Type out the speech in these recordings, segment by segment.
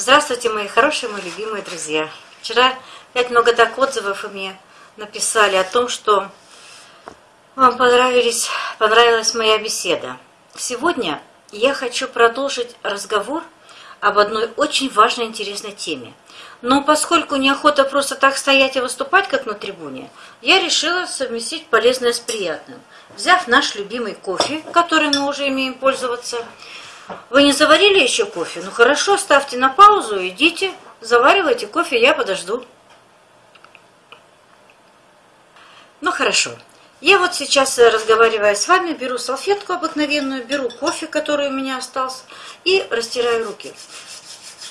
Здравствуйте, мои хорошие, мои любимые друзья. Вчера опять много так отзывов мне написали о том, что вам понравились, понравилась моя беседа. Сегодня я хочу продолжить разговор об одной очень важной интересной теме. Но поскольку неохота просто так стоять и выступать, как на трибуне, я решила совместить полезное с приятным. Взяв наш любимый кофе, который мы уже имеем пользоваться, вы не заварили еще кофе? Ну хорошо, ставьте на паузу, идите, заваривайте кофе, я подожду. Ну хорошо. Я вот сейчас, э, разговаривая с вами, беру салфетку обыкновенную, беру кофе, который у меня остался, и растираю руки.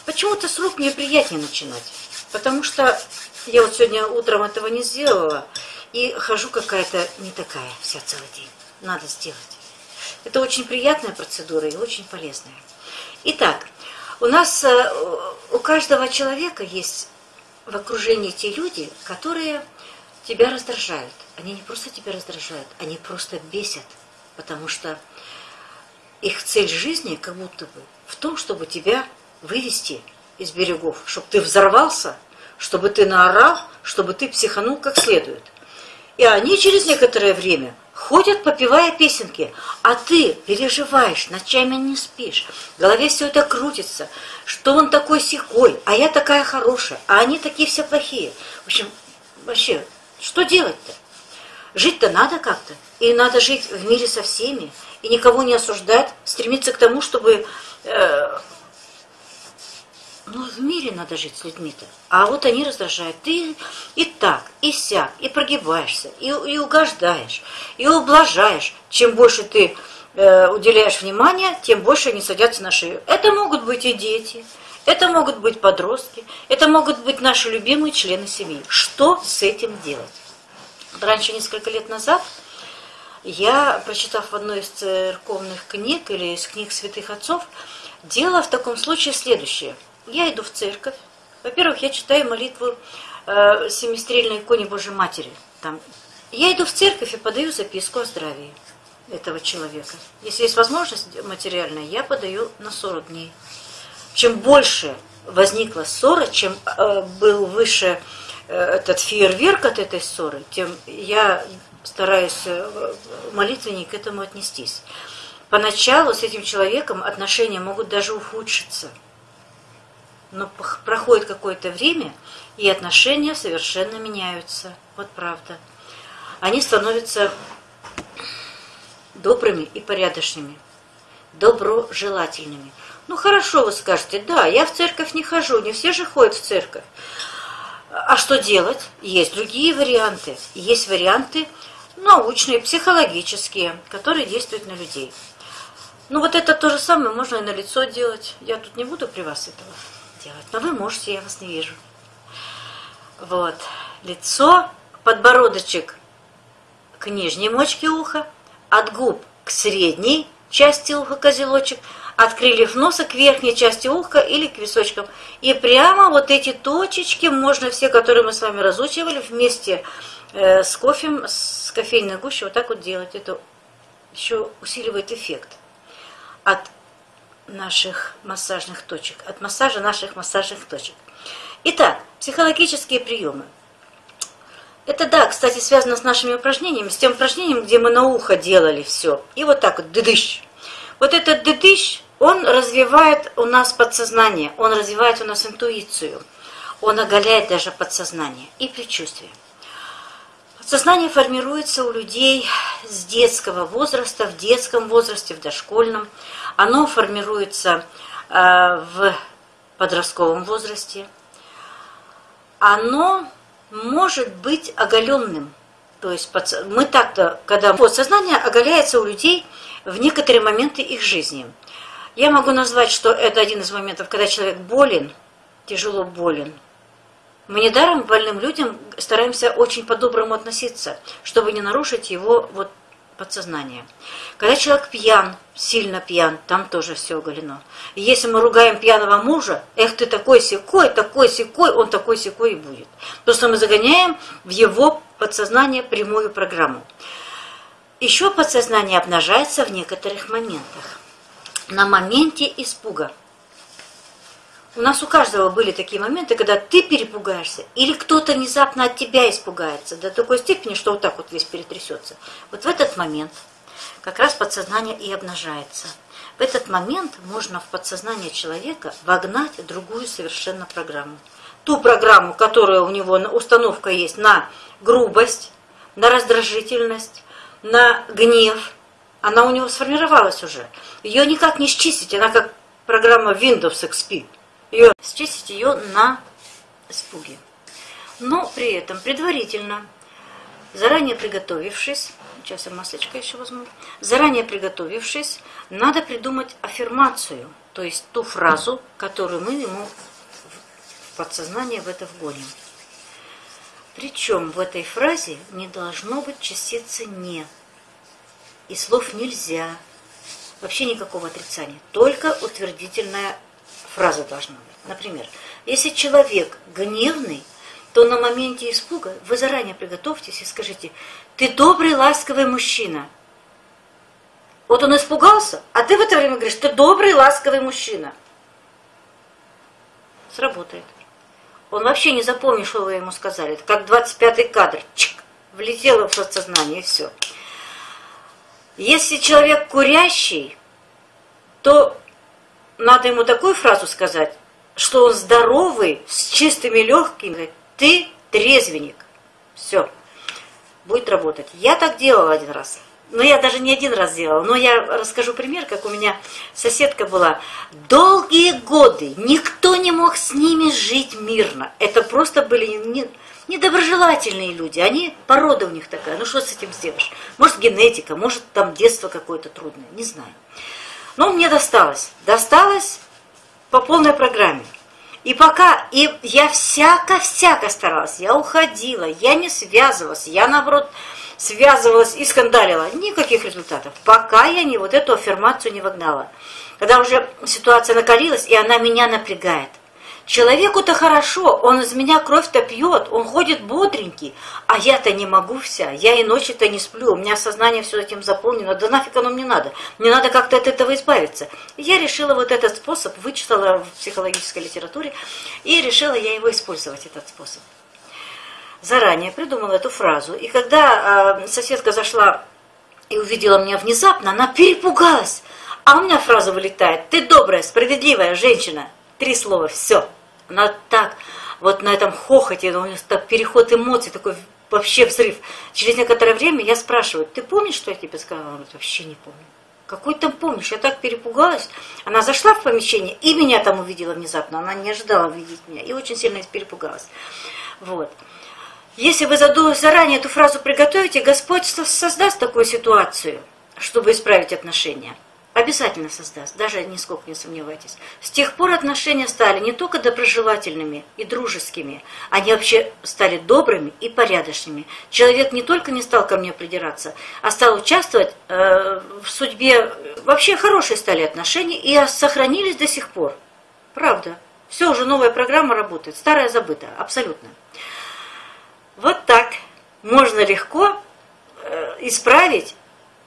Почему-то с рук мне приятнее начинать, потому что я вот сегодня утром этого не сделала, и хожу какая-то не такая вся целый день. Надо сделать. Это очень приятная процедура и очень полезная. Итак, у нас, э, у каждого человека есть в окружении те люди, которые тебя раздражают. Они не просто тебя раздражают, они просто бесят, потому что их цель жизни как будто бы в том, чтобы тебя вывести из берегов, чтобы ты взорвался, чтобы ты наорал, чтобы ты психанул как следует. И они через некоторое время ходят, попивая песенки, а ты переживаешь, ночами не спишь, в голове все это крутится, что он такой секой, а я такая хорошая, а они такие все плохие. В общем, вообще, что делать-то? Жить-то надо как-то, и надо жить в мире со всеми, и никого не осуждать, стремиться к тому, чтобы э, ну, в мире надо жить с людьми-то. А вот они раздражают. Ты и так, и сяк, и прогибаешься, и, и угождаешь, и ублажаешь. Чем больше ты э, уделяешь внимания, тем больше они садятся на шею. Это могут быть и дети, это могут быть подростки, это могут быть наши любимые члены семьи. Что с этим делать? Раньше, несколько лет назад, я, прочитав в одной из церковных книг или из книг святых отцов, делала в таком случае следующее – я иду в церковь. Во-первых, я читаю молитву э, семистрельной иконе Божьей Матери. Там. Я иду в церковь и подаю записку о здравии этого человека. Если есть возможность материальная, я подаю на 40 дней. Чем больше возникла ссора, чем э, был выше э, этот фейерверк от этой ссоры, тем я стараюсь э, молитвеннее к этому отнестись. Поначалу с этим человеком отношения могут даже ухудшиться – но проходит какое-то время, и отношения совершенно меняются. Вот правда. Они становятся добрыми и порядочными, доброжелательными. Ну хорошо, вы скажете, да, я в церковь не хожу, не все же ходят в церковь. А что делать? Есть другие варианты. Есть варианты научные, психологические, которые действуют на людей. Ну вот это то же самое можно и на лицо делать. Я тут не буду при вас этого делать. Но вы можете, я вас не вижу. Вот. Лицо, подбородочек к нижней мочке уха, от губ к средней части уха козелочек, от крыльев носа к верхней части уха или к височкам. И прямо вот эти точечки, можно все, которые мы с вами разучивали, вместе э, с кофем, с кофейной гущей, вот так вот делать. Это еще усиливает эффект от наших массажных точек, от массажа наших массажных точек. Итак, психологические приемы. Это, да, кстати, связано с нашими упражнениями, с тем упражнением, где мы на ухо делали все. И вот так вот, дыдыщ. Вот этот дыдыщ, он развивает у нас подсознание, он развивает у нас интуицию, он оголяет даже подсознание и предчувствие. Подсознание формируется у людей с детского возраста, в детском возрасте, в дошкольном. Оно формируется э, в подростковом возрасте. Оно может быть оголенным. То есть мы так-то, когда подсознание оголяется у людей в некоторые моменты их жизни. Я могу назвать, что это один из моментов, когда человек болен, тяжело болен. Мы недаром больным людям стараемся очень по-доброму относиться, чтобы не нарушить его вот подсознание. Когда человек пьян, сильно пьян, там тоже все оголено. И если мы ругаем пьяного мужа, эх, ты такой секой, такой секой, он такой секой и будет. Просто мы загоняем в его подсознание прямую программу. Еще подсознание обнажается в некоторых моментах. На моменте испуга. У нас у каждого были такие моменты, когда ты перепугаешься, или кто-то внезапно от тебя испугается до такой степени, что вот так вот весь перетрясется. Вот в этот момент как раз подсознание и обнажается. В этот момент можно в подсознание человека вогнать другую совершенно программу. Ту программу, которая у него установка есть на грубость, на раздражительность, на гнев, она у него сформировалась уже. Ее никак не счистить, она как программа Windows XP ее, счистить ее на испуге. Но при этом предварительно, заранее приготовившись, сейчас я маслечко еще возьму, заранее приготовившись, надо придумать аффирмацию, то есть ту фразу, которую мы ему в подсознание в это вгоним. Причем в этой фразе не должно быть частицы «не», и слов «нельзя», вообще никакого отрицания, только утвердительная фраза должна быть. Например, если человек гневный, то на моменте испуга вы заранее приготовьтесь и скажите, ты добрый, ласковый мужчина. Вот он испугался, а ты в это время говоришь, ты добрый, ласковый мужчина. Сработает. Он вообще не запомнит, что вы ему сказали. Это как 25-й кадр. Чик, влетело в подсознание и все. Если человек курящий, то надо ему такую фразу сказать, что он здоровый, с чистыми легкими. Ты трезвенник. Все. Будет работать. Я так делала один раз. Но я даже не один раз делала. Но я расскажу пример, как у меня соседка была. Долгие годы никто не мог с ними жить мирно. Это просто были не, недоброжелательные люди. Они, порода у них такая. Ну что с этим сделаешь? Может генетика, может там детство какое-то трудное. Не знаю. Но мне досталось. Досталось по полной программе. И пока, и я всяко-всяко старалась, я уходила, я не связывалась, я наоборот связывалась и скандалила. Никаких результатов. Пока я не вот эту аффирмацию не вогнала. Когда уже ситуация накалилась, и она меня напрягает – Человеку-то хорошо, он из меня кровь-то пьет, он ходит бодренький, а я-то не могу вся, я и ночи-то не сплю, у меня сознание все этим заполнено, да нафиг оно мне надо, мне надо как-то от этого избавиться. Я решила вот этот способ, вычитала в психологической литературе, и решила я его использовать, этот способ. Заранее придумала эту фразу, и когда э, соседка зашла и увидела меня внезапно, она перепугалась, а у меня фраза вылетает, ты добрая, справедливая женщина, три слова, все. Она так, вот на этом хохоте, у нее так переход эмоций, такой вообще взрыв. Через некоторое время я спрашиваю, ты помнишь, что я тебе сказала? Она говорит, вообще не помню. Какой там помнишь? Я так перепугалась. Она зашла в помещение и меня там увидела внезапно. Она не ожидала увидеть меня и очень сильно перепугалась. Вот. Если вы заранее эту фразу приготовите, Господь создаст такую ситуацию, чтобы исправить отношения. Обязательно создаст, даже нисколько не сомневайтесь. С тех пор отношения стали не только доброжелательными и дружескими, они вообще стали добрыми и порядочными. Человек не только не стал ко мне придираться, а стал участвовать э, в судьбе. Вообще хорошие стали отношения и сохранились до сих пор. Правда. Все, уже новая программа работает, старая забыта, абсолютно. Вот так можно легко э, исправить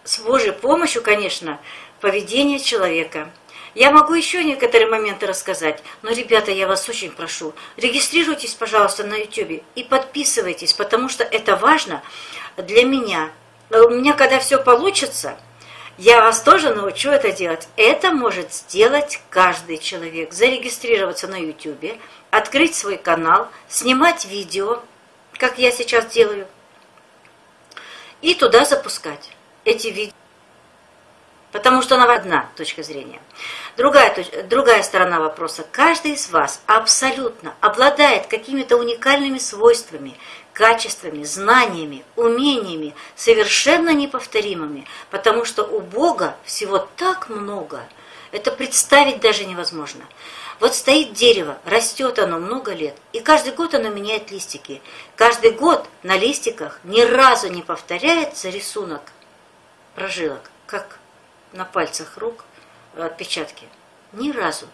с Божьей помощью, конечно, поведение человека. Я могу еще некоторые моменты рассказать, но, ребята, я вас очень прошу, регистрируйтесь, пожалуйста, на YouTube и подписывайтесь, потому что это важно для меня. У меня, когда все получится, я вас тоже научу это делать. Это может сделать каждый человек. Зарегистрироваться на YouTube, открыть свой канал, снимать видео, как я сейчас делаю, и туда запускать эти видео. Потому что она одна точка зрения. Другая, другая сторона вопроса. Каждый из вас абсолютно обладает какими-то уникальными свойствами, качествами, знаниями, умениями, совершенно неповторимыми, потому что у Бога всего так много, это представить даже невозможно. Вот стоит дерево, растет оно много лет, и каждый год оно меняет листики. Каждый год на листиках ни разу не повторяется рисунок прожилок, как на пальцах рук отпечатки. Ни разу.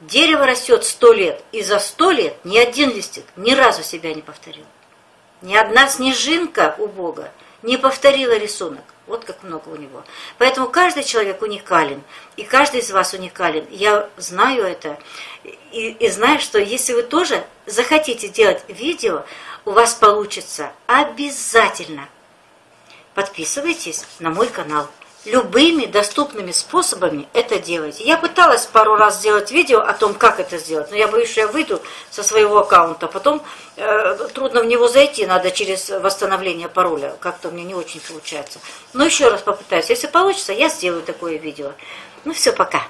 Дерево растет сто лет, и за сто лет ни один листик ни разу себя не повторил. Ни одна снежинка у Бога не повторила рисунок. Вот как много у него. Поэтому каждый человек уникален, и каждый из вас уникален. Я знаю это, и, и знаю, что если вы тоже захотите делать видео, у вас получится обязательно. Подписывайтесь на мой канал любыми доступными способами это делайте. Я пыталась пару раз сделать видео о том, как это сделать, но я боюсь, что я выйду со своего аккаунта, потом э, трудно в него зайти, надо через восстановление пароля, как-то мне не очень получается. Но еще раз попытаюсь, если получится, я сделаю такое видео. Ну все, пока.